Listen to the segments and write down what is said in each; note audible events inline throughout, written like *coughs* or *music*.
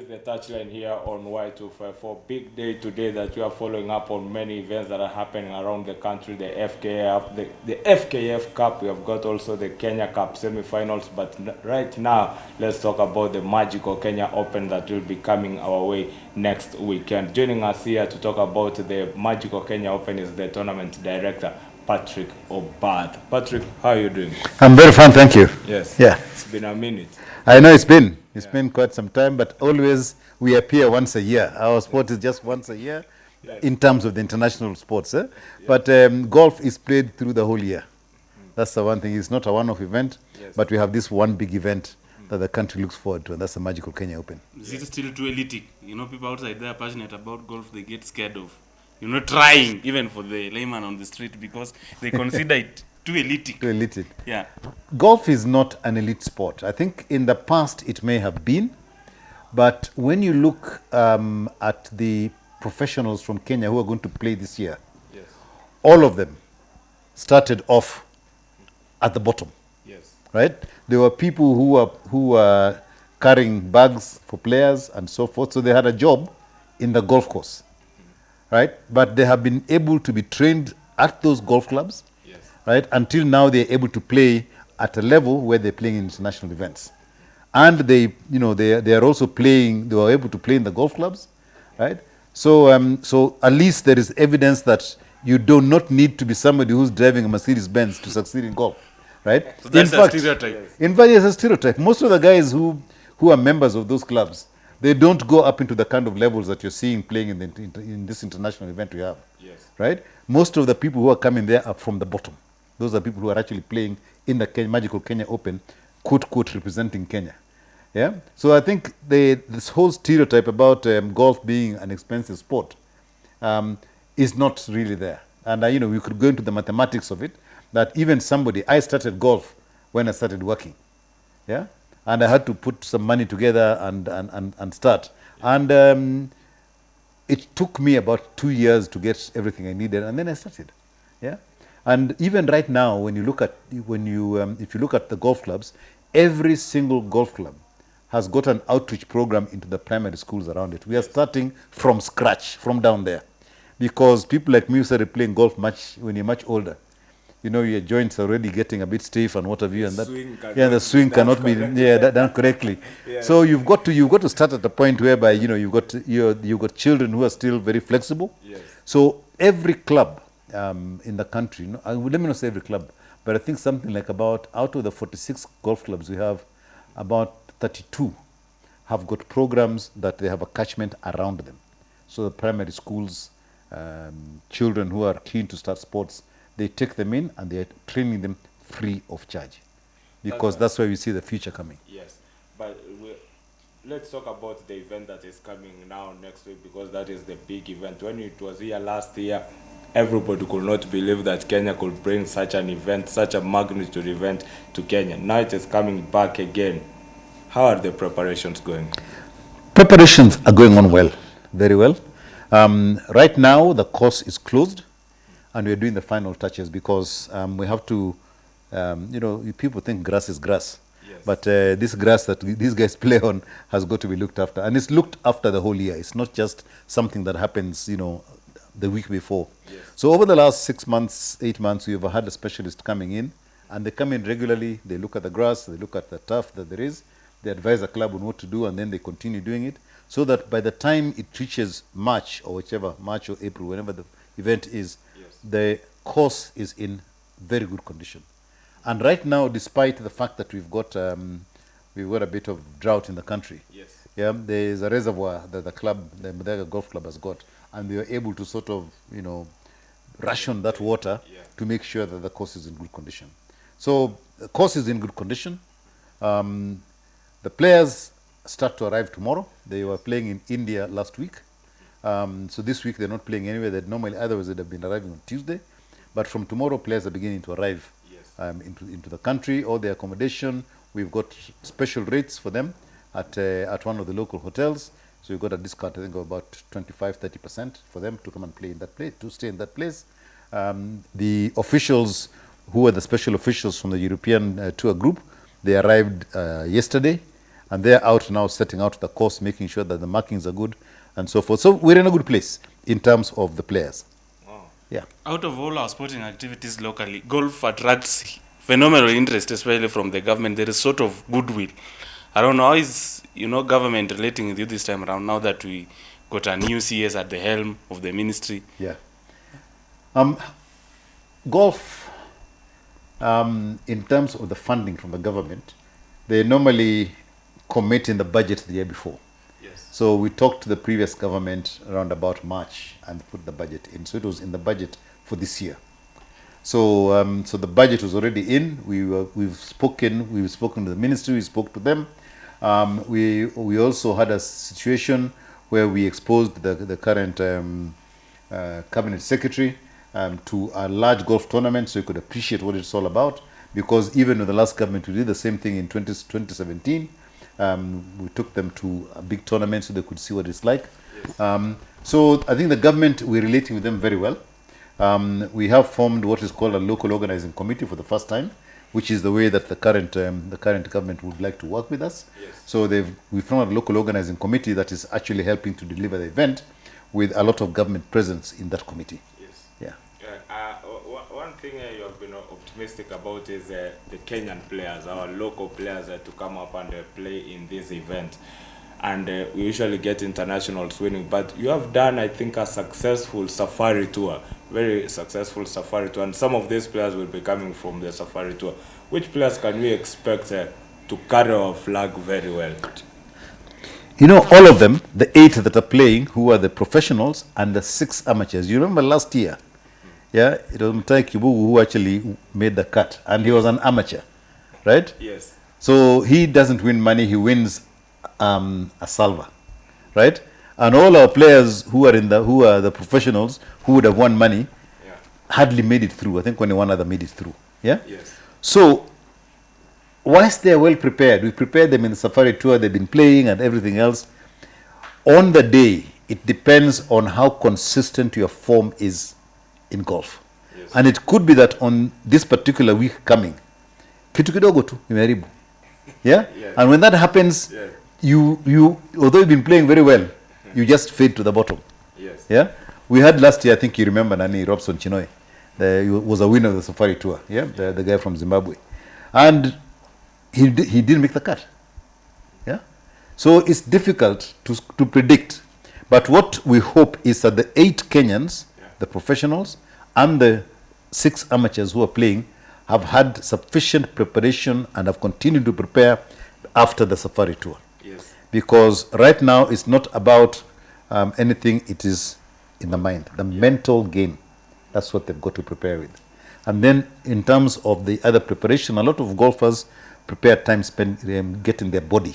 This is the touchline here on Y254. Big day today that we are following up on many events that are happening around the country. The FKF, the, the FKF Cup. We have got also the Kenya Cup semi-finals. But right now, let's talk about the magical Kenya Open that will be coming our way next weekend. Joining us here to talk about the magical Kenya Open is the tournament director. Patrick Obath. Patrick, how are you doing? I'm very fine, thank you. Yes. Yeah. It's been a minute. I know it's been. It's been quite some time, but always we appear once a year. Our sport is just once a year in terms of the international sports. Eh? But um, golf is played through the whole year. That's the one thing. It's not a one-off event, Yes. but we have this one big event that the country looks forward to, and that's the Magical Kenya Open. Is it still too elitic? You know, people outside there are passionate about golf, they get scared of, you know, trying, even for the layman on the street, because they consider *laughs* it too elitic. To elite. Yeah. Golf is not an elite sport. I think in the past it may have been, but when you look um, at the professionals from Kenya who are going to play this year, Yes. all of them started off at the bottom, Yes. right? There were people who were who were carrying bags for players and so forth, so they had a job in the golf course, right? But they have been able to be trained at those golf clubs, Yes. Right? Until now, they're able to play at a level where they're playing in international events, and they, you know, they they are also playing. They were able to play in the golf clubs, right? So, um, so at least there is evidence that you do not need to be somebody who's driving a Mercedes Benz to succeed in golf, right? So that's in a fact, stereotype. in fact, it's a stereotype. Most of the guys who who are members of those clubs, they don't go up into the kind of levels that you're seeing playing in, the, in, in this international event we have Yes. right? Most of the people who are coming there are from the bottom. Those are people who are actually playing in the Ken- Magical Kenya Open, quote, quote, representing Kenya. Yeah? So I think this whole stereotype about um, golf being an expensive sport um, is not really there. And, uh, you know, we could go into the mathematics of it, that even somebody, I started golf when I started working. Yeah? And I had to put some money together and, and, and, and start. And um, it took me about two years to get everything I needed, and then I started. Yeah, and even right now, when you look at when you um, if you look at the golf clubs, every single golf club has got an outreach program into the primary schools around it. We are starting from scratch, from down there, because people like me started playing golf much when you're much older. You know, your joints are already getting a bit stiff and what have you, and that swing cannot yeah, the be swing done cannot be correctly. yeah that, done correctly. *laughs* So you've got to you've got to start at a point whereby you know you've got you you've got children who are still very flexible. Yes. So every club um, in the country, no, I, let me not say every club, but I think something like about out of the 46 golf clubs we have, about 32 have got programs that they have a catchment around them. So the primary schools, um, children who are keen to start sports, they take them in and they are training them free of charge, because that's where we see the future coming. Yes, but let's talk about the event that is coming now next week because that is the big event. When it was here last year, everybody could not believe that Kenya could bring such an event, such a magnitude event to Kenya. Now it is coming back again. How are the preparations going? Preparations are going on well, very well. Um, right now, the course is closed, and we're doing the final touches because um, we have to, um, you know, people think grass is grass. Yes. But uh, this grass that these guys *laughs* play on has got to be looked after. And it's looked after the whole year. It's not just something that happens, you know, the week before. Yes. So over the last six months, eight months, we've had a specialist coming in, and they come in regularly. They look at the grass, they look at the turf that there is, they advise the club on what to do, and then they continue doing it, so that by the time it reaches March or whichever March or April, whenever the event is, Yes. the course is in very good condition. And right now, despite the fact that we've got um, we've got a bit of drought in the country, Yes. yeah, there is a reservoir that the club, the Muthaiga Golf Club, has got, and they were able to sort of, you know, ration that water Yeah. to make sure that the course is in good condition. So the course is in good condition. Um, the players start to arrive tomorrow. They were playing in India last week. Um, so this week they're not playing anywhere. That normally otherwise they'd have been arriving on Tuesday, but from tomorrow players are beginning to arrive Yes. um, into into the country. All their accommodation, we've got special rates for them at uh, at one of the local hotels. So we've got a discount, I think, of about 25, 30 percent for them to come and play in that place, to stay in that place. Um, the officials, who are the special officials from the European uh, tour group, they arrived uh, yesterday, and they're out now setting out the course, making sure that the markings are good and so forth. So we're in a good place in terms of the players. Yeah. Out of all our sporting activities locally, golf attracts phenomenal interest, especially from the government. There is sort of goodwill. I don't know how is you know government relating with you this time around now that we got a new CS at the helm of the ministry. Yeah. Um, golf, um, in terms of the funding from the government, they normally commit in the budget the year before. Yes. So we talked to the previous government around about March and put the budget in. So it was in the budget for this year. So um, so the budget was already in. We were, we've spoken. We've spoken to the ministry. We spoke to them. Um, we we also had a situation where we exposed the the current um, uh, cabinet secretary um, to a large golf tournament, so he could appreciate what it's all about. Because even with the last government, we did the same thing in 20, 2017. Um, we took them to a big tournament so they could see what it's like. Um, so I think the government, we're relating with them very well. Um, we have formed what is called a local organizing committee for the first time, which is the way that the current um, the current government would like to work with us. Yes. So they've we formed a local organizing committee that is actually helping to deliver the event, with a lot of government presence in that committee. Yes. Yeah. Uh, uh, one thing uh, you have been optimistic about is uh, the Kenyan players, our local players, uh, to come up and uh, play in this event. And uh, we usually get internationals winning, but you have done, I think, a successful safari tour, very successful safari tour, and some of these players will be coming from the safari tour. Which players can we expect uh, to carry our flag very well? You know, all of them, the eight that are playing, who are the professionals and the six amateurs. You remember last year, yeah, it was Mutahi Kibugu who actually made the cut, and he was an amateur, right? Yes. So he doesn't win money, he wins um, a salva, right? And all our players who are in the who are the professionals who would have won money Yeah. hardly made it through. I think only one other made it through. Yeah. Yes. So, whilst they are well prepared, we prepared them in the safari tour, they've been playing and everything else. On the day, it depends on how consistent your form is in golf. Yes. And it could be that on this particular week coming, kitu kidogo tu imeharibu. Yeah? Yeah. And when that happens, Yeah. You, you, although you've been playing very well, you just fade to the bottom. Yes. Yeah, we had last year. I think you remember Nani Robson Chinhoi. The, he was a winner of the Safari Tour. Yeah, the, the guy from Zimbabwe, and he he didn't make the cut. Yeah, so it's difficult to to predict. But what we hope is that the eight Kenyans, Yeah. the professionals, and the six amateurs who are playing have had sufficient preparation and have continued to prepare after the Safari Tour Yes. because right now it's not about um, anything it is in the mind the mental game that's what they've got to prepare with and then in terms of the other preparation a lot of golfers prepare time spent um, getting their body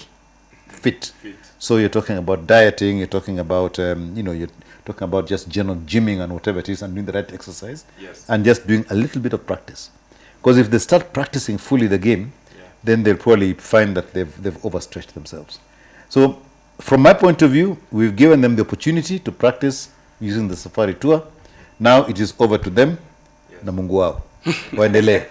fit. Fit. so you're talking about dieting you're talking about um, you know you're talking about just general gymming and whatever it is and doing the right exercise Yes. and just doing a little bit of practice because if they start practicing fully the game Yeah. Then they'll probably find that they've, they've overstretched themselves. So, from my point of view, we've given them the opportunity to practice using the Safari Tour. Now it is over to them. Na Mungu wao. *laughs* Waendelee.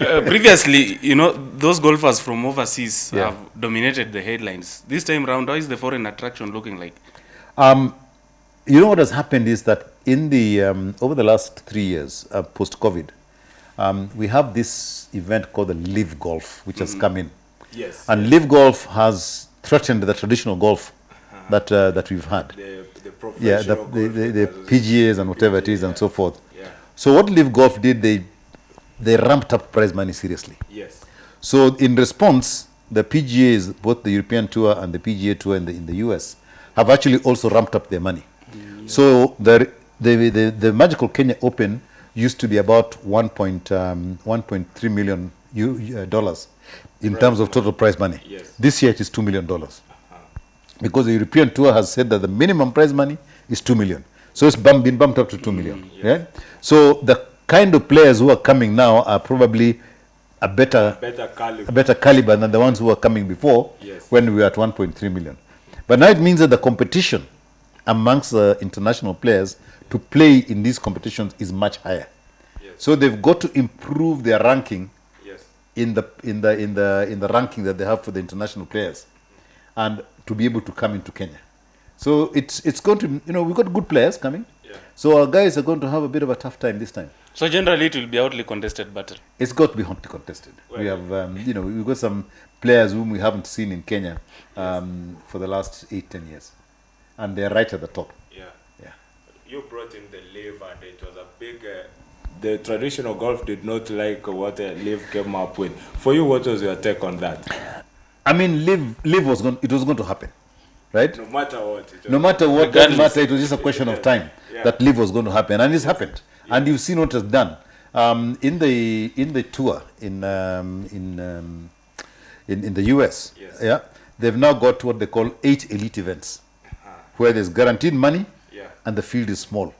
Uh, previously, you know, those golfers from overseas Yeah. have dominated the headlines. This time round, how is the foreign attraction looking like? Um, you know what has happened is that in the um, over the last three years, uh, post COVID, um, we have this event called the Live Golf, which has come in. Yes. And Live Golf has threatened the traditional golf that uh, that we've had. the, the yeah, the, the, the, the. PGAs and whatever it is and so forth. Yeah. So what Live Golf did, they they ramped up prize money seriously. Yes. So in response, the PGAs, both the European Tour and the PGA Tour in the, in the US, have actually also ramped up their money. So the, the, the, the Magical Kenya Open used to be about 1. Point, um, 1.3 million U, uh, dollars in terms of total prize money. Yes. This year it is $2 million because the European tour has said that the minimum prize money is two million. So it's bump, been bumped up to two million. Yeah. So the kind of players who are coming now are probably a better Better caliber. a better caliber than the ones who were coming before Yes. when we were at 1.3 million. But now it means that the competition amongst the international players to play in these competitions is much higher. Yes. So they've got to improve their ranking Yes. in the in the in the in the ranking that they have for the international players, and to be able to come into Kenya. So it's it's going to you know we've got good players coming. Yeah. So our guys are going to have a bit of a tough time this time. So generally, it will be hotly contested battle. It's got to be hotly contested. We have, um, you know, we've got some players whom we haven't seen in Kenya um, for the last eight, ten years, and they're right at the top. Yeah. Yeah. You brought in the live and it was a big. Uh, the traditional golf did not like what uh, live came up with. For you, what was your take on that? I mean, live, live was going, it was going to happen, right? No matter what. It was No matter what, doesn't matter. It was just a question of time Yeah. that live was going to happen, and it's happened. And you've seen what it's done um, in the in the tour in um, in, um, in in the US. Yes. Yeah, they've now got what they call eight elite events, where there's guaranteed money, Yeah. And the field is small,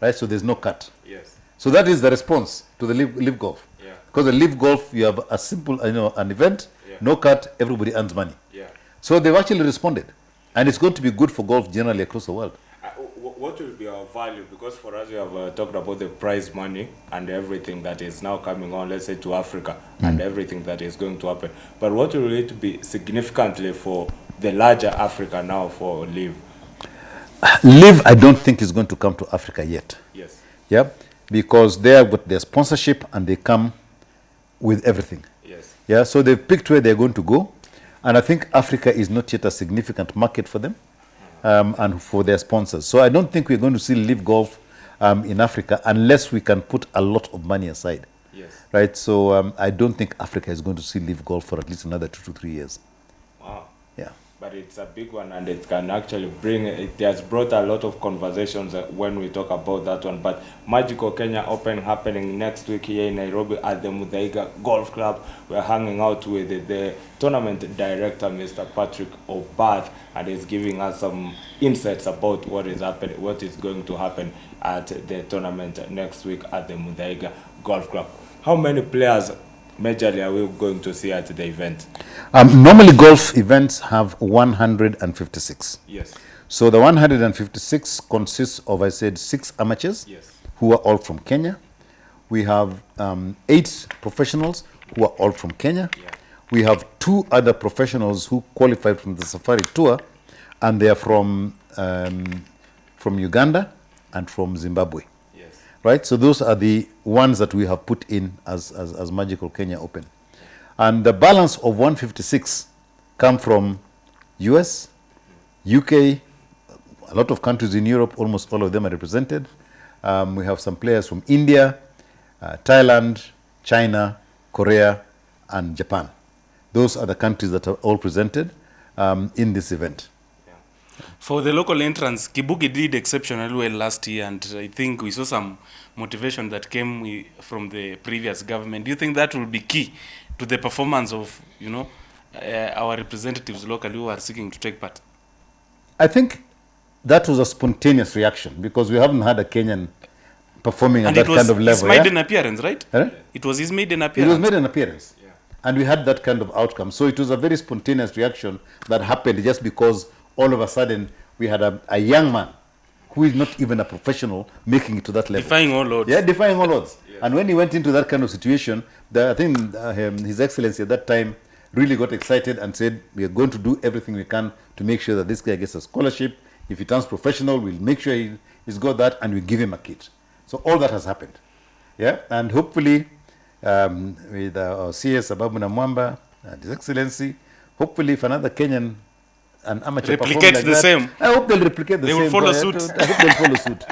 right? So there's no cut. Yes. So that is the response to the live, live golf. Yeah. Because the live golf, you have a simple, you know, an event, Yeah. no cut, everybody earns money. Yeah. So they've actually responded, and it's going to be good for golf generally across the world. Uh, what will be our value? Because for us, we have uh, talked about the prize money and everything that is now coming on, let's say to Africa, and everything that is going to happen. But what will it be significantly for the larger Africa now for Live? Live, I don't think is going to come to Africa yet. Yes. Yeah, because they have got their sponsorship and they come with everything. Yes. Yeah, so they've picked where they're going to go, and I think Africa is not yet a significant market for them um, and for their sponsors. So I don't think we're going to see live golf um, in Africa unless we can put a lot of money aside. Yes. Right, so um, I don't think Africa is going to see live golf for at least another two to three years. Wow. But it's a big one, and it can actually bring. It has brought a lot of conversations uh, when we talk about that one. But Magical Kenya Open happening next week here in Nairobi at the Muthaiga Golf Club. We're hanging out with the, the tournament director, Mr. Patrick Obath, and he's giving us some insights about what is happening, what is going to happen at the tournament next week at the Muthaiga Golf Club. How many players majorly are we going to see at the event? Um, normally, golf events have 156. Yes. So the 156 consists of, I said, six amateurs Yes. who are all from Kenya. We have um, eight professionals who are all from Kenya. Yeah. We have two other professionals who qualified from the Safari Tour, and they are from um, from Uganda and from Zimbabwe. Right? So those are the ones that we have put in as, as, as Magical Kenya Open. And the balance of 156 come from US, UK, a lot of countries in Europe, almost all of them are represented. Um, we have some players from India, uh, Thailand, China, Korea, and Japan. Those are the countries that are all presented um, in this event. For the local entrants, Kibugu did exceptionally well last year, and I think we saw some motivation that came from the previous government. Do you think that will be key to the performance of, you know, uh, our representatives locally who are seeking to take part? I think that was a spontaneous reaction because we haven't had a Kenyan performing And at it that was kind of his level. yeah? maiden appearance, right? Eh? It was his maiden It appearance. It was made an appearance. Yeah. And we had that kind of outcome. So it was a very spontaneous reaction that happened just because all of a sudden we had a, a young man who is not even a professional making it to that level. Defying all odds. Yeah, defying all odds. And when he went into that kind of situation, the, I think uh, um, His Excellency at that time really got excited and said, We are going to do everything we can to make sure that this guy gets a scholarship. If he turns professional, we'll make sure he, he's got that and we give him a kit. So all that has happened. Yeah, and hopefully um, with uh, our CS Ababu Namwamba and His Excellency, hopefully if another Kenyan an amateur replicate like the that, same. I hope they'll replicate the They same. They will follow suit. I hope they'll follow suit.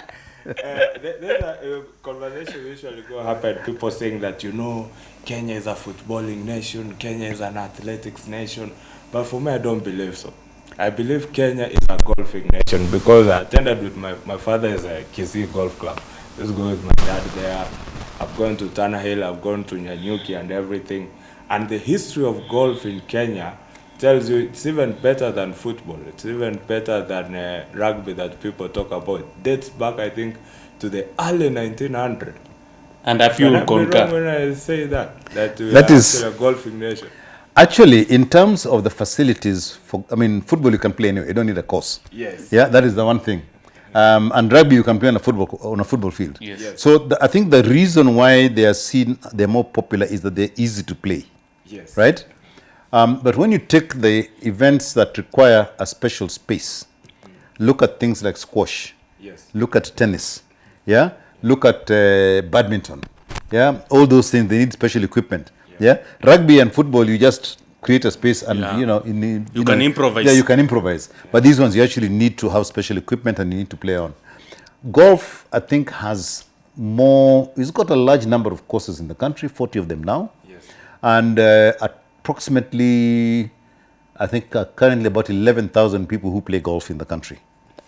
Uh, there's a uh, conversation usually go happen. People saying that you know Kenya is a footballing nation, Kenya is an athletics nation, but for me, I don't believe so. I believe Kenya is a golfing nation because I attended with my my father is a Kisii Golf Club. Let's go with my dad there. I've gone to Tana Hill, I've gone to Nyanyuki and everything, and the history of golf in Kenya tells you it's even better than football. It's even better than uh, rugby that people talk about. Dates back, I think, to the early 1900s. And a few Can I will be wrong concur. when I say that? That we That are is- actually a golfing nation. Actually, in terms of the facilities, for I mean, football you can play anyway. You don't need a course. Yes. Yeah, that is the one thing. Um, and rugby you can play on a football on a football field. Yes. Yes. So the, I think the reason why they are seen they're more popular is that they're easy to play, Yes. right? Um, but when you take the events that require a special space, look at things like squash, Yes. look at tennis, yeah, look at uh, badminton, yeah, all those things they need special equipment, yeah. Rugby and football you just create a space and Yeah. you know in, in- You can know, improvise. Yeah, you can improvise. But these ones you actually need to have special equipment and you need to play on. Golf, I think, has more. It's got a large number of courses in the country, forty of them now, Yes. and uh, approximately, I think, uh, currently about eleven thousand people who play golf in the country,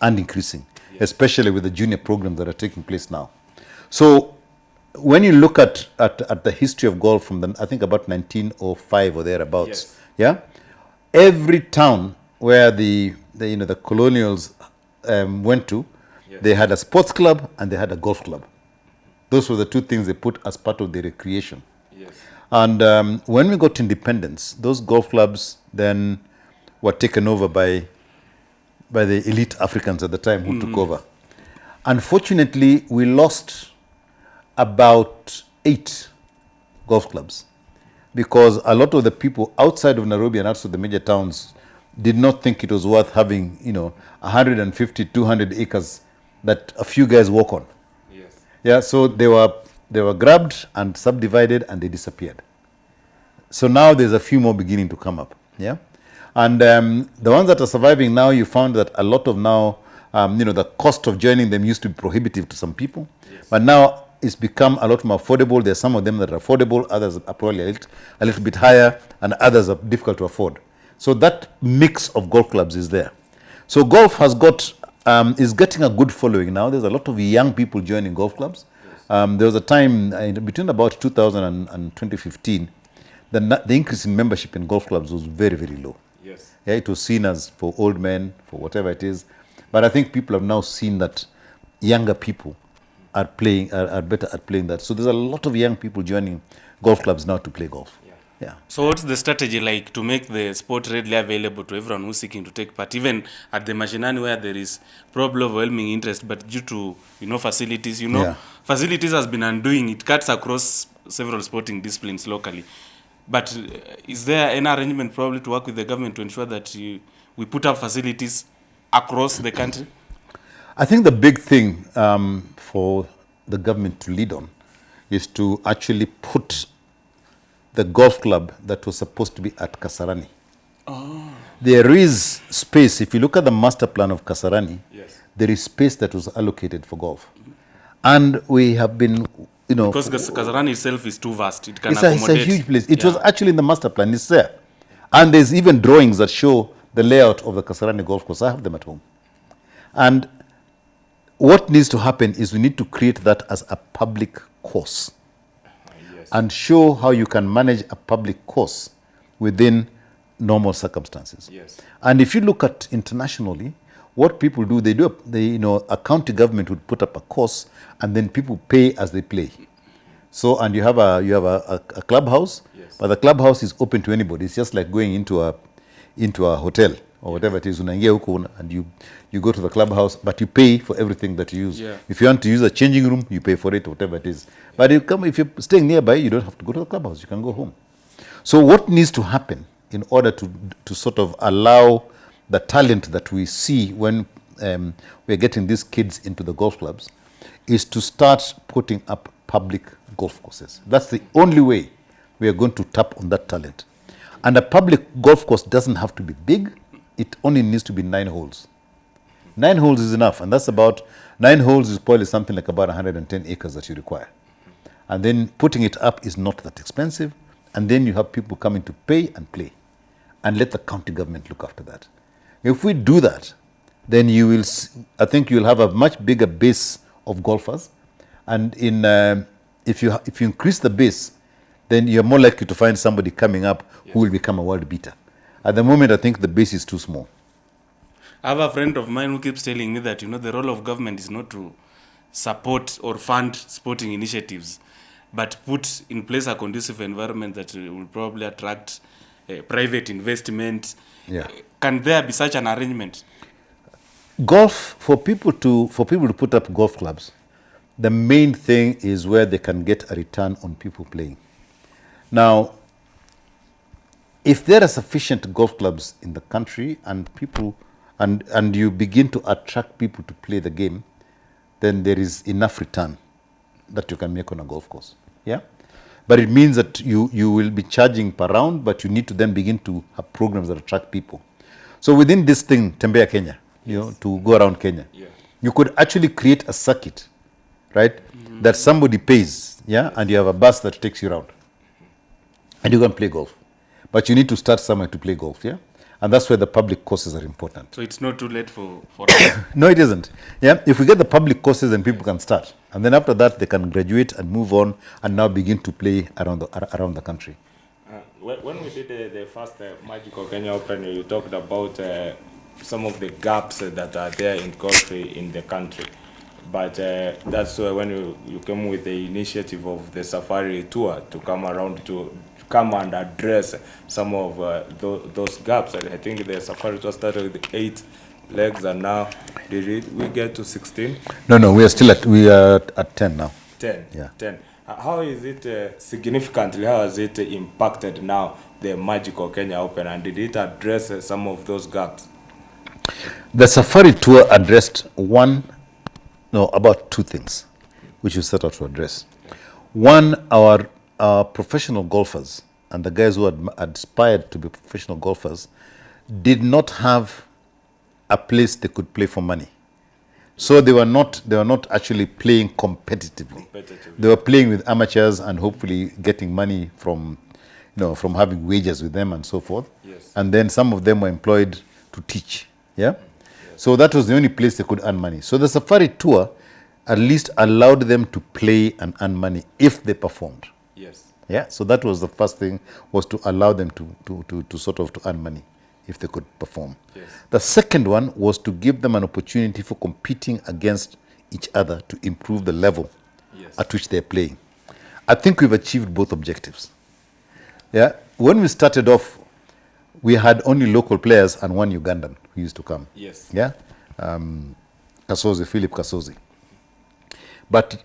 and increasing, especially with the junior programs that are taking place now. So when you look at, at, at the history of golf from the, I think about 1905 or thereabouts, Yes. yeah, every town where the, the you know the colonials um, went to, Yes. they had a sports club and they had a golf club. Those were the two things they put as part of their recreation. And um, when we got independence, those golf clubs then were taken over by, by the elite Africans at the time who took over. Unfortunately, we lost about eight golf clubs because a lot of the people outside of Nairobi and outside the major towns did not think it was worth having, you know, 150, 200 acres that a few guys walk on. Yes. Yeah, so they were they were grabbed and subdivided and they disappeared. So now there's a few more beginning to come up. Yeah, and um, the ones that are surviving now, you found that a lot of now, um, you know, the cost of joining them used to be prohibitive to some people, but now it's become a lot more affordable. There's some of them that are affordable, others are probably a little, a little bit higher, and others are difficult to afford. So that mix of golf clubs is there. So golf has got um, is getting a good following now. There's a lot of young people joining golf clubs. Um, there was a time uh, in between about 2000 and, and 2015, the, the increase in membership in golf clubs was very, very low. Yes. Yeah, it was seen as for old men, for whatever it is. But I think people have now seen that younger people are playing are, are better at playing that. So there's a lot of young people joining golf clubs now to play golf. Yeah. Yeah. So what's the strategy like to make the sport readily available to everyone who's seeking to take part, even at the Mashinani where there is probably overwhelming interest, but due to you know facilities, you know, Yeah. facilities has been undoing. It cuts across several sporting disciplines locally. But uh, is there an arrangement probably to work with the government to ensure that you, we put up facilities across the country? I think the big thing um, for the government to lead on is to actually put the golf club that was supposed to be at Kasarani. Ah. There is space. If you look at the master plan of Kasarani, Yes. there is space that was allocated for golf. And we have been, you know, Because Kas- Kasarani itself is too vast. It can it's a, it's a huge place. It was actually in the master plan. It's there. And there's even drawings that show the layout of the Kasarani golf course. I have them at home. And what needs to happen is we need to create that as a public course. And show how you can manage a public course within normal circumstances. Yes. And if you look at internationally, what people do, they do, a, they, you know, a county government would put up a course and then people pay as they play. So, and you have a, you have a, a, a clubhouse, Yes. but the clubhouse is open to anybody. It's just like going into a, into a hotel or whatever it is, unaingia huko and you, you go to the clubhouse, but you pay for everything that you use. Yeah. If you want to use a changing room, you pay for it, whatever it is. But you come, if you're staying nearby, you don't have to go to the clubhouse. You can go home. So what needs to happen in order to, to sort of allow the talent that we see when um, we're getting these kids into the golf clubs is to start putting up public golf courses. That's the only way we are going to tap on that talent. And a public golf course doesn't have to be big. It only needs to be nine holes. Nine holes is enough, and that's about nine holes is probably something like about 110 acres that you require. And then putting it up is not that expensive, and then you have people coming to pay and play, and let the county government look after that. If we do that, then you will, I think you'll have a much bigger base of golfers, and in um, if you if you increase the base, then you're more likely to find somebody coming up who will become a world beater. At the moment, I think the base is too small. I have a friend of mine who keeps telling me that you know the role of government is not to support or fund sporting initiatives, but put in place a conducive environment that will probably attract uh, private investment. Yeah. Can there be such an arrangement? golf for people to for people to put up golf clubs the main thing is where they can get a return on people playing now if there are sufficient golf clubs in the country and people and and you begin to attract people to play the game then there is enough return that you can make on a golf course. Yeah? But it means that you you will be charging per round but you need to then begin to have programs that attract people. So within this thing tembea kenya you know to go around kenya Yeah. you could actually create a circuit right mm-hmm. that somebody pays yeah and you have a bus that takes you around and you can play golf but you need to start somewhere to play golf yeah and that's where the public courses are important So it's not too late for, for us. *coughs* no, it isn't. Yeah, if we get the public courses, then people can start, and then after that, they can graduate and move on, and now begin to play around the ar- around the country. Uh, when, when we did the, the first uh, Magical Kenya Open, you talked about uh, some of the gaps uh, that are there in golf in the country. But uh, that's uh, when you, you came with the initiative of the safari tour to come around to come and address some of uh, tho- those gaps. I think the safari tour started with eight legs, and now did it, we get to 16? No, no, we are still at we are at, at ten now. 10. Yeah. 10. Uh, How is it uh, significantly, how has it impacted now the Magical Kenya Open and did it address uh, some of those gaps? The safari tour addressed one, no, about two things, which we set out to address. One, our, professional golfers and the guys who had aspired to be professional golfers did not have a place they could play for money. So they were not they were not actually playing competitively. Competitively. They were playing with amateurs and hopefully getting money from you know from having wages with them and so forth. Yes. And then some of them were employed to teach. Yeah. Yes. So that was the only place they could earn money. So the safari tour at least allowed them to play and earn money if they performed. Yes. Yeah, so that was the first thing was to allow them to, to, to, to sort of to earn money if they could perform. Yes. The second one was to give them an opportunity for competing against each other to improve the level Yes. at which they're playing. I think we've achieved both objectives. Yeah, when we started off, we had only local players and one Ugandan who used to come. Yes. Yeah, um, Kasozi, Philip Kasozi. But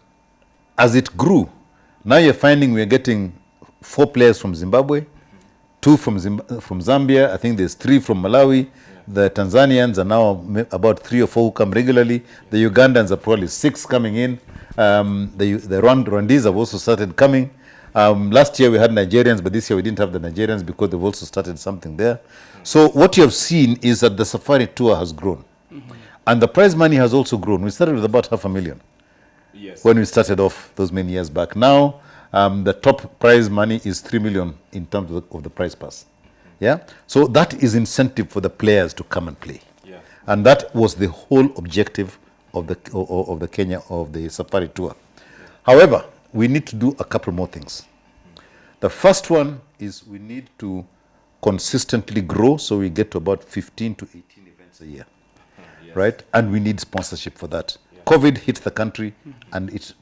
as it grew, now you're finding we're getting four players from Zimbabwe, two from Zimb- from Zambia. I think there's three from Malawi. The Tanzanians are now about three or four who come regularly. The Ugandans are probably six coming in. Um, the the Rwand- Rwandese have also started coming. Um, last year we had Nigerians, but this year we didn't have the Nigerians because they've also started something there. So what you have seen is that the safari tour has grown, and the prize money has also grown. We started with about half a million Yes. when we started off those many years back. Now, um, the top prize money is three million in terms of the, of the prize pass. Yeah, so that is incentive for the players to come and play, Yeah. and that was the whole objective of the o- o- of the Kenya of the safari tour. However, we need to do a couple more things. The first one is we need to consistently grow, so we get to about 15 to 18 events a year right? And we need sponsorship for that. COVID hit the country and it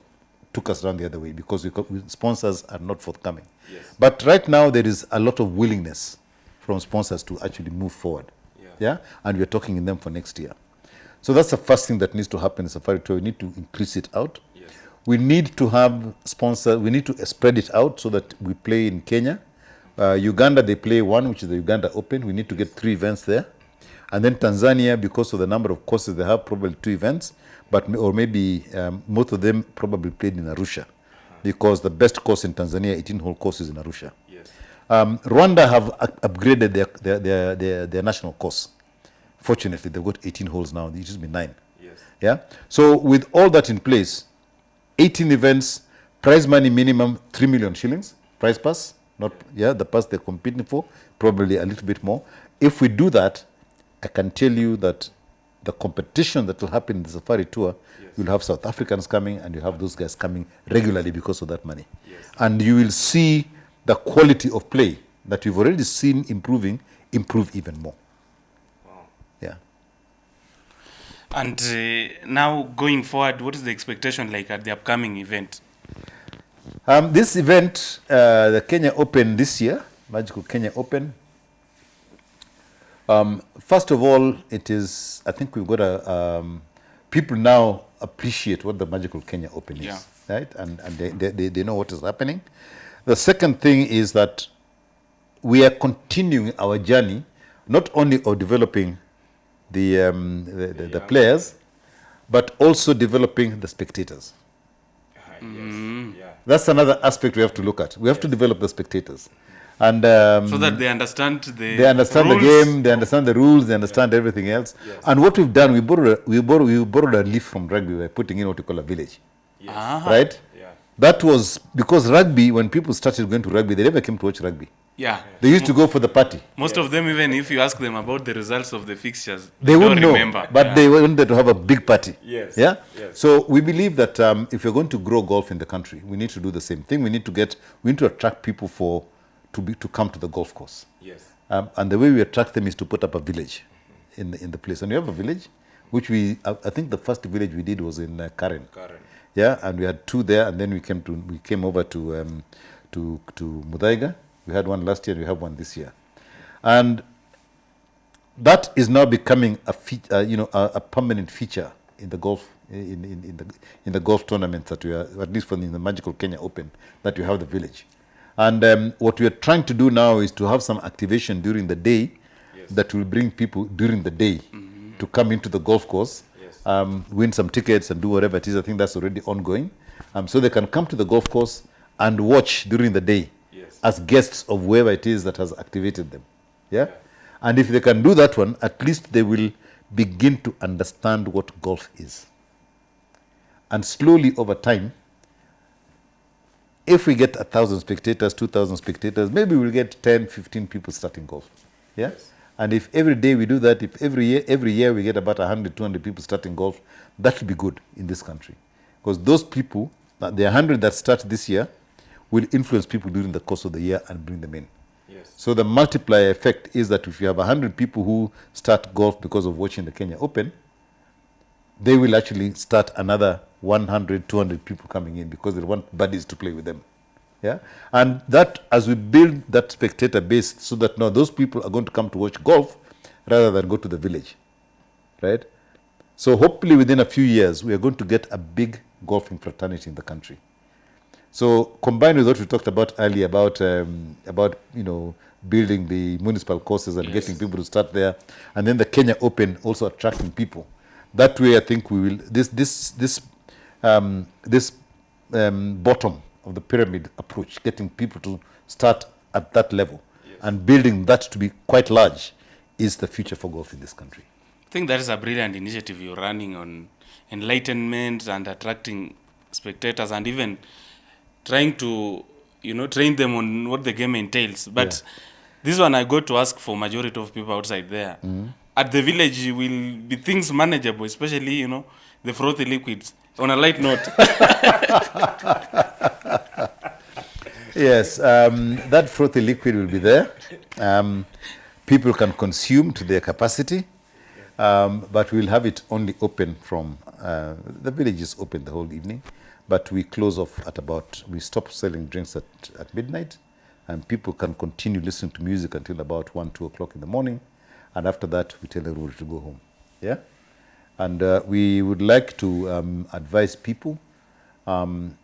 took us down the other way because we, sponsors are not forthcoming. Yes. But right now, there is a lot of willingness from sponsors to actually move forward. Yeah. Yeah. And we're talking in them for next year. So that's the first thing that needs to happen in Safari Tour. We need to increase it out. Yes. We need to have sponsors. We need to spread it out so that we play in Kenya. Uh, Uganda, they play one, which is the Uganda Open. We need to get three events there. And then Tanzania, because of the number of courses they have, probably two events, but or maybe um, most of them probably played in Arusha, because the best course in Tanzania, 18-hole course, is in Arusha. Yes. Um, Rwanda have upgraded their, their, their, their, their national course. Fortunately, they've got 18 holes now. It used to be nine. Yes. Yeah. So with all that in place, 18 events, prize money minimum 3 million shillings, prize pass, not yeah, the pass they're competing for, probably a little bit more. If we do that, I can tell you that the competition that will happen in the safari tour, you'll have South Africans coming and you have those guys coming regularly because of that money. Yes. And you will see the quality of play that you've already seen improving, improve even more. Wow. Yeah. And uh, now going forward, what is the expectation like at the upcoming event? Um, this event, uh, the Kenya Open this year, Magical Kenya Open, Um, first of all, it is, I think we've got a, um, people now appreciate what the Magical Kenya Open is, Yeah. right? And, and they, they, they, they know what is happening. The second thing is that we are continuing our journey, not only of developing the, um, the, the, the players, but also developing the spectators. Yes. Yeah. That's another aspect we have to look at. We have to develop the spectators. And um, so that they understand the they understand rules. the game, they understand the rules, they understand everything else. And what we've done, we borrowed, a, we, borrowed, we borrowed a leaf from rugby by putting in what we call a village, Ah, right? Yeah. That was because rugby, when people started going to rugby, they never came to watch rugby. yeah. They used to go for the party. Most of them, even if you ask them about the results of the fixtures, They don't wouldn't know, remember. but Yeah. they wanted to have a big party. Yes, Yeah. yes. So we believe that um, if we're going to grow golf in the country, we need to do the same thing. We need to get, we need to attract people for to be to come to the golf course. Yes. Um, and the way we attract them is to put up a village in the, in the place. And we have a village, which we, I, I think the first village we did was in uh, Karen. Karen. Yeah, and we had two there, and then we came to we came over to um, to to Muthaiga. We had one last year, and we have one this year, and that is now becoming a fe- uh, you know a, a permanent feature in the golf in, in, in the in the golf tournaments that we are at least for the, in the Magical Kenya Open that you have the village, and um, what we are trying to do now is to have some activation during the day that will bring people during the day to come into the golf course, Yes. um, win some tickets and do whatever it is. I think that's already ongoing, um, so they can come to the golf course and watch during the day Yes. as guests of whoever it is that has activated them. Yeah? And if they can do that one, at least they will begin to understand what golf is. And slowly over time, if we get a thousand spectators, two thousand spectators, maybe we'll get 10, 15 people starting golf. Yeah? And if every day we do that, if every year, every year we get about 100, 200 people starting golf, that will be good in this country. Because those people, uh, the 100 that start this year, will influence people during the course of the year and bring them in. Yes. So the multiplier effect is that if you have 100 people who start golf because of watching the Kenya Open, they will actually start another 100, 200 people coming in because they want buddies to play with them. Yeah, and that as we build that spectator base, so that now those people are going to come to watch golf rather than go to the village, right? So hopefully within a few years we are going to get a big golfing fraternity in the country. So combined with what we talked about earlier about um, about you know building the municipal courses and getting people to start there, and then the Kenya Open also attracting people. That way, I think we will this this this um, this um, bottom of the pyramid approach, getting people to start at that level and building that to be quite large, is the future for golf in this country. I think that is a brilliant initiative you're running on enlightenment and attracting spectators and even trying to, you know, train them on what the game entails. But this one I got to ask for majority of people outside there. At the village will be things manageable, especially, you know, the frothy liquids. On a light note, *laughs* Yes, um, that frothy liquid will be there. Um, people can consume to their capacity, um, but we'll have it only open from uh, the village is open the whole evening, but we close off at about we stop selling drinks at, at midnight, and people can continue listening to music until about one two o'clock in the morning, and after that we tell everybody to go home. Yeah, and uh, we would like to um, advise people um,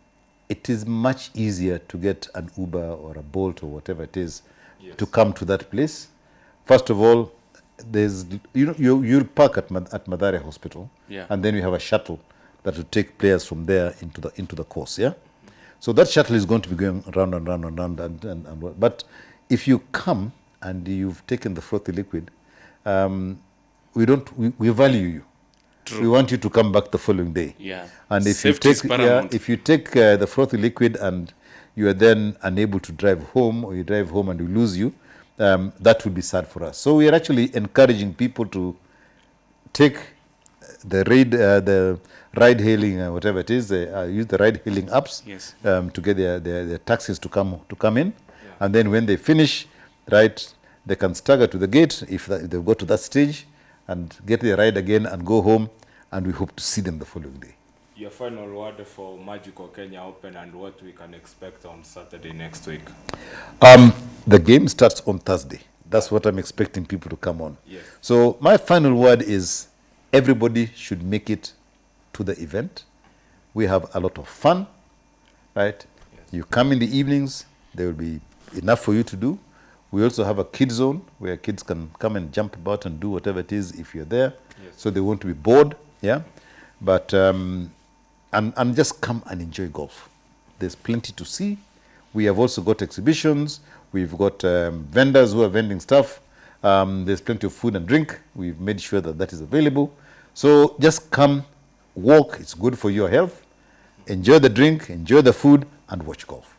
it is much easier to get an Uber or a Bolt or whatever it is to come to that place. First of all, there's you know you you'll park at Mad- at Mathari Hospital, Yeah. and then we have a shuttle that will take players from there into the into the course. Yeah, so that shuttle is going to be going round and round and round and, and, and but if you come and you've taken the frothy liquid, um, we don't we, we value you. We want you to come back the following day. Yeah. And if Safety you take yeah, if you take uh, the frothy liquid and you are then unable to drive home or you drive home and we lose you, um, that would be sad for us. So we are actually encouraging people to take the ride, uh, the ride hailing, uh, whatever it is, uh, uh, use the ride hailing apps Yes. um, to get their, their, their taxis to come to come in, and then when they finish, right, they can stagger to the gate if, that, if they go to that stage, and get their ride again and go home, and we hope to see them the following day. Your final word for Magical Kenya Open and what we can expect on Saturday next week. Um, the game starts on Thursday. That's what I'm expecting people to come on. Yes. So my final word is everybody should make it to the event. We have a lot of fun, right? You come in the evenings, there will be enough for you to do. We also have a kid zone where kids can come and jump about and do whatever it is if you're there. Yes. So they won't be bored, yeah? But, um, and, and just come and enjoy golf. There's plenty to see. We have also got exhibitions. We've got um, vendors who are vending stuff. Um, there's plenty of food and drink. We've made sure that that is available. So just come, walk. It's good for your health. Enjoy the drink, enjoy the food, and watch golf.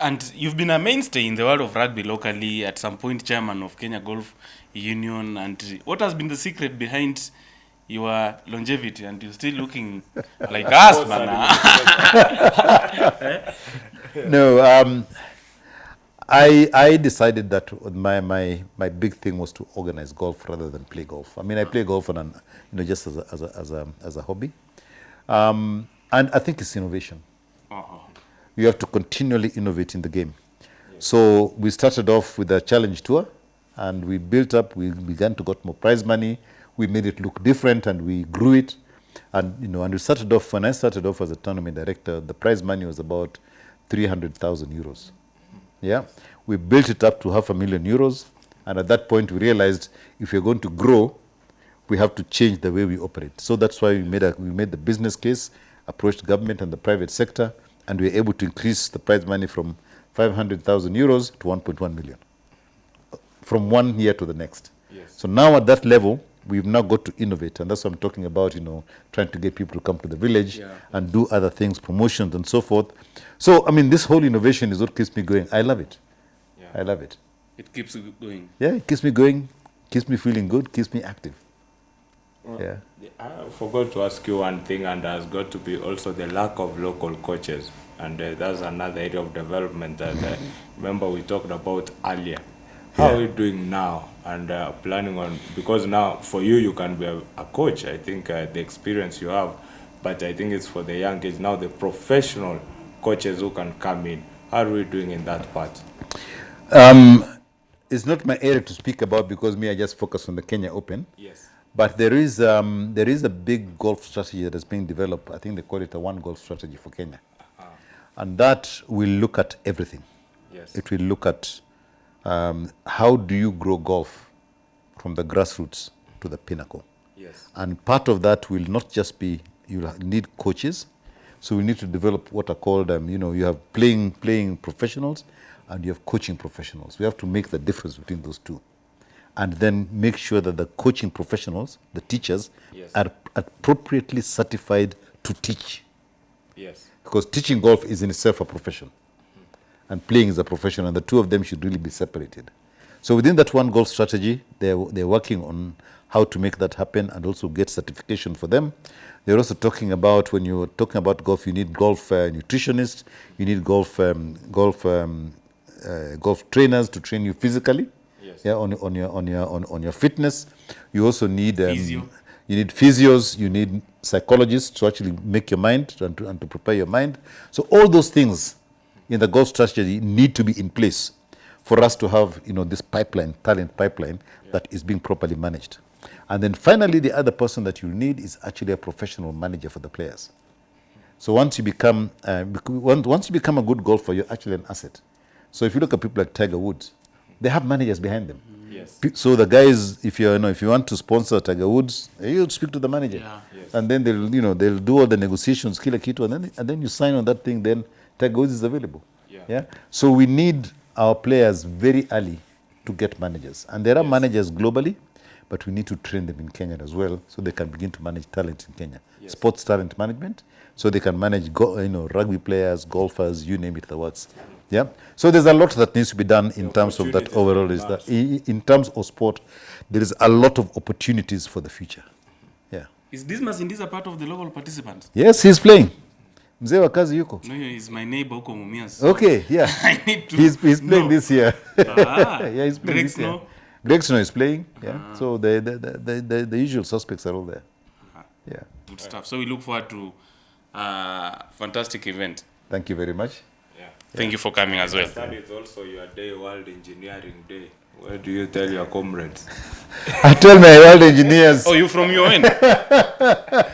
And you've been a mainstay in the world of rugby locally, at some point chairman of Kenya Golf Union. And what has been the secret behind your longevity? And you're still looking *laughs* like us, man. *laughs* no, um, I I decided that my, my my big thing was to organize golf rather than play golf. I mean, I play golf on an you know just as a as a as a, as a hobby, um, and I think it's innovation. Uh-huh. You have to continually innovate in the game. So we started off with a challenge tour, and we built up. We began to get more prize money. We made it look different, and we grew it. And you know, and we started off. When I started off as a tournament director, the prize money was about three hundred thousand euros. Yeah, we built it up to half a million euros, and at that point we realized if we're going to grow, we have to change the way we operate. So that's why we made a, we made the business case, approached government and the private sector, and we were able to increase the prize money from 500,000 euros to 1.1 million from one year to the next. Yes. So now at that level, we've now got to innovate, and that's what I'm talking about. You know, trying to get people to come to the village Yeah. and do other things, promotions and so forth. So I mean, this whole innovation is what keeps me going. I love it. Yeah. I love it. It keeps you going. Yeah, it keeps me going, keeps me feeling good, keeps me active. Yeah. I forgot to ask you one thing, and has got to be also the lack of local coaches, and uh, that's another area of development that uh, remember we talked about earlier. How are you doing now, and uh, planning on because now for you you can be a, a coach. I think uh, the experience you have, but I think it's for the young age now the professional coaches who can come in. How are we doing in that part? Um, it's not my area to speak about because me, I just focus on the Kenya Open. Yes. But there is um, there is a big golf strategy that is being developed. I think they call it a one golf strategy for Kenya, and that will look at everything. Yes. It will look at um, how do you grow golf from the grassroots to the pinnacle. Yes. And part of that will not just be you need coaches, so we need to develop what are called um, you know you have playing playing professionals and you have coaching professionals. We have to make the difference between those two, and then make sure that the coaching professionals, the teachers, Yes. are appropriately certified to teach, Yes. because teaching golf is in itself a profession, and playing is a profession, and the two of them should really be separated. So within that one golf strategy, they're, they're working on how to make that happen and also get certification for them. They're also talking about when you're talking about golf, you need golf uh, nutritionists, you need golf um, golf um, uh, golf trainers to train you physically. Yeah, on, on your on your on, on your fitness. You also need um, Physio. you need physios, you need psychologists to actually make your mind and to, and to prepare your mind. So all those things in the golf strategy need to be in place for us to have you know this pipeline, talent pipeline that is being properly managed. And then finally, the other person that you need is actually a professional manager for the players. So once you become uh, once once you become a good golfer, you're actually an asset. So if you look at people like Tiger Woods, they have managers behind them. Yes. So the guys, if you you know, if you want to sponsor Tiger Woods, eh, you speak to the manager, Yeah. Yes. and then they'll you know they'll do all the negotiations, kila kitu, and then and then you sign on that thing. Then Tiger Woods is available. Yeah. yeah? So we need our players very early to get managers, and there are managers globally, but we need to train them in Kenya as well, so they can begin to manage talent in Kenya. Yes. Sports talent management, so they can manage go, you know rugby players, golfers, you name it, the works. Yeah. So there's a lot that needs to be done in the terms of that overall. Is that in terms of sport, there is a lot of opportunities for the future. Yeah. Is Dismas Indiza a part of the local participants? Yes, he's playing. Mzee wa kazi yuko. No, he's my neighbor huko Mumias. Okay, yeah. *laughs* I need to He's, he's playing no. this year. Ah, *laughs* yeah, he's playing Greg this year. Snow? Greg Snow is playing. Yeah. So the the, the, the, the the usual suspects are all there. Yeah. Good stuff. So we look forward to a fantastic event. Thank you very much. Yeah. Thank you for coming as well. That is also your day, World Engineering Day. Where do you tell your comrades? *laughs* I tell my world engineers. Oh, you from your end? *laughs*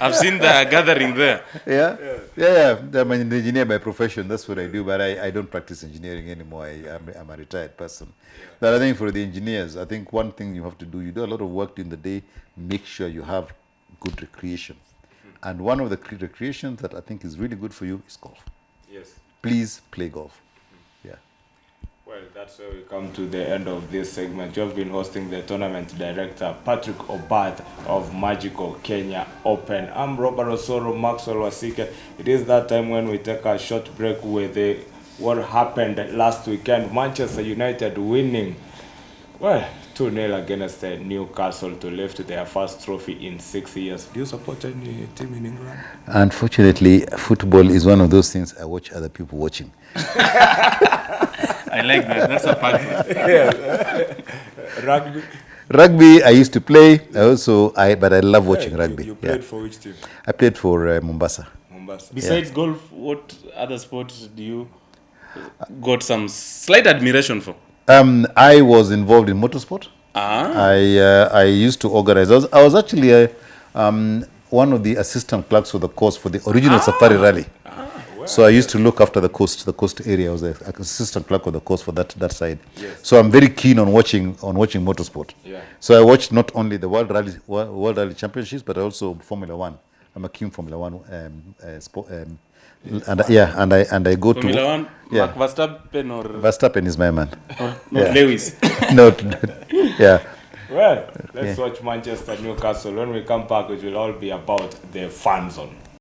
I've seen the gathering there. Yeah? Yeah, yeah. I'm an engineer by profession. That's what I do, but I, I don't practice engineering anymore. I, I'm, I'm a retired person. But I think for the engineers, I think one thing you have to do, you do a lot of work during the day, make sure you have good recreation. And one of the recreations that I think is really good for you is golf. Yes. Please play golf. Yeah. Well, that's where we come to the end of this segment. You've been hosting the tournament director, Patrick Obath of Magical Kenya Open. I'm Robert Osoro, Maxwell Wasike. It is that time when we take a short break with the, what happened last weekend. Manchester United winning, well, 2 0 against uh, Newcastle to lift their first trophy in six years. Do you support any team in England? Unfortunately, football is one of those things I watch other people watching. *laughs* I like that. That's a part. *laughs* Rugby? Rugby, I used to play. I also, I but I love watching rugby. You, you yeah. played for which team? I played for uh, Mombasa. Mombasa. Besides golf, what other sports do you got some slight admiration for? Um, I was involved in motorsport. Ah, I uh, I used to organize. I was, I was actually a, um, one of the assistant clerks for the course for the original Safari Rally. So I used to look after the coast, the coast area. I was the assistant clerk of the course for that that side. Yes. So I'm very keen on watching on watching motorsport. Yeah. So I watched not only the World Rally World Rally Championships, but also Formula One. I'm a keen Formula One um, uh, sport. Um, and yeah, and I and I go Formula to One, yeah. Mark Verstappen or, Verstappen is my man. or *laughs* not Yeah. Lewis? *laughs* *laughs* no, yeah. Well, let's watch Manchester Newcastle. When we come back, it will all be about the fan zone.